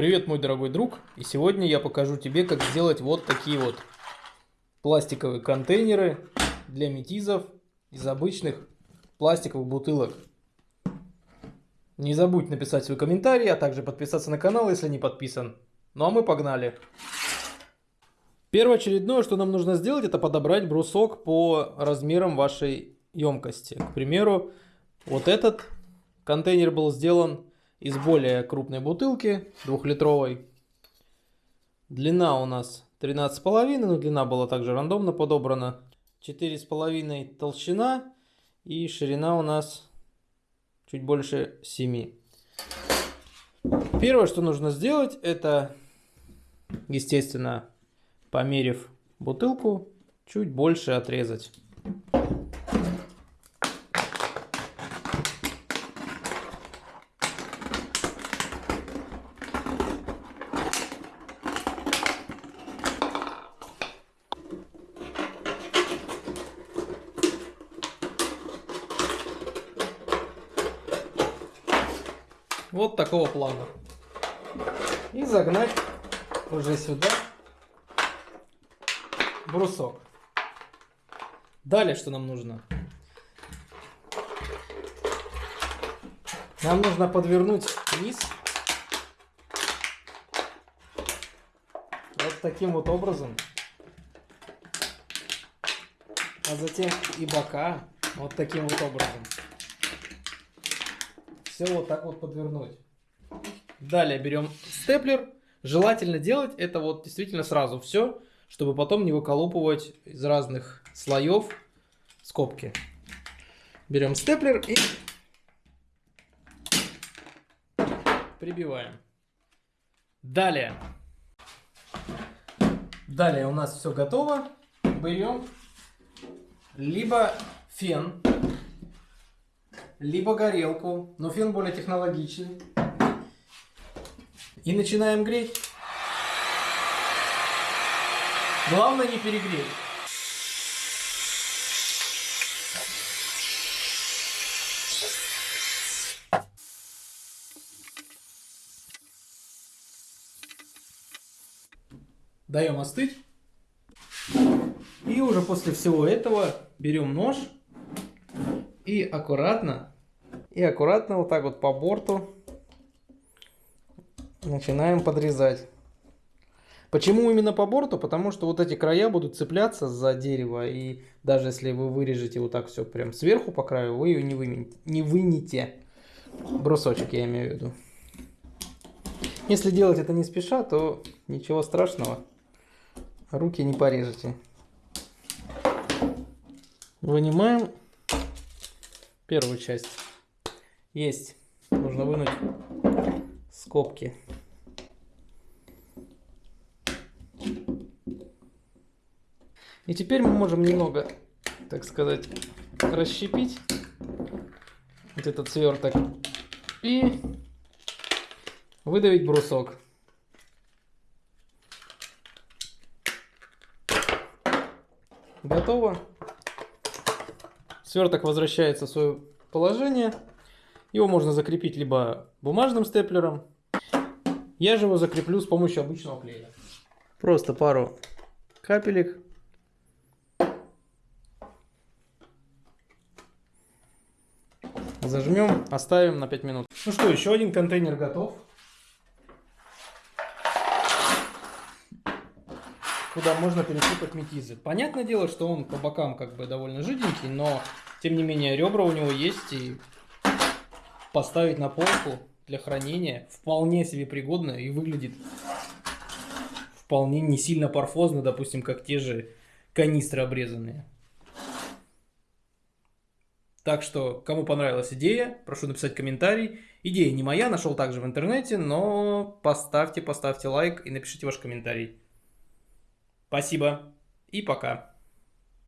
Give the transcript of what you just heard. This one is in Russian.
Привет, мой дорогой друг! И сегодня я покажу тебе, как сделать вот такие вот пластиковые контейнеры для метизов из обычных пластиковых бутылок. Не забудь написать свой комментарий, а также подписаться на канал, если не подписан. Ну а мы погнали! Первоочередное, что нам нужно сделать, это подобрать брусок по размерам вашей емкости. К примеру, вот этот контейнер был сделан из более крупной бутылки, двухлитровой. Длина у нас 13,5, но длина была также рандомно подобрана. 4,5 толщина и ширина у нас чуть больше 7. Первое, что нужно сделать, это, естественно, померив бутылку, чуть больше отрезать. Вот такого плана. И загнать уже сюда брусок. Далее что нам нужно? Нам нужно подвернуть низ вот таким вот образом. А затем и бока вот таким вот образом. Все вот так вот подвернуть. Далее берем степлер. Желательно делать это вот действительно сразу все, чтобы потом не выколупывать из разных слоев скобки. Берем степлер и прибиваем. Далее. Далее у нас все готово. Берем либо фен, либо горелку, но фен более технологичный. И начинаем греть. Главное не перегреть. Даем остыть. И уже после всего этого берем нож и аккуратно, и аккуратно вот так вот по борту начинаем подрезать. Почему именно по борту? Потому что вот эти края будут цепляться за дерево, и даже если вы вырежете вот так все прям сверху по краю, вы ее не, вынете, не вынете. Брусочек я имею в виду. Если делать это не спеша, то ничего страшного. Руки не порежете. Вынимаем первую часть. Есть. Нужно вынуть скобки. И теперь мы можем немного, так сказать, расщепить вот этот сверток и выдавить брусок. Готово. Сверток возвращается в свое положение. Его можно закрепить либо бумажным степлером. Я же его закреплю с помощью обычного клея. Просто пару капелек. Зажмем, оставим на 5 минут. Ну что, еще один контейнер готов. Куда можно пересыпать метизы. Понятное дело, что он по бокам как бы довольно жиденький, но тем не менее ребра у него есть и поставить на полку для хранения вполне себе пригодно и выглядит вполне не сильно парфозно, допустим, как те же канистры обрезанные. Так что, кому понравилась идея, прошу написать комментарий. Идея не моя, нашел также в интернете, но поставьте, поставьте лайк и напишите ваш комментарий. Спасибо и пока.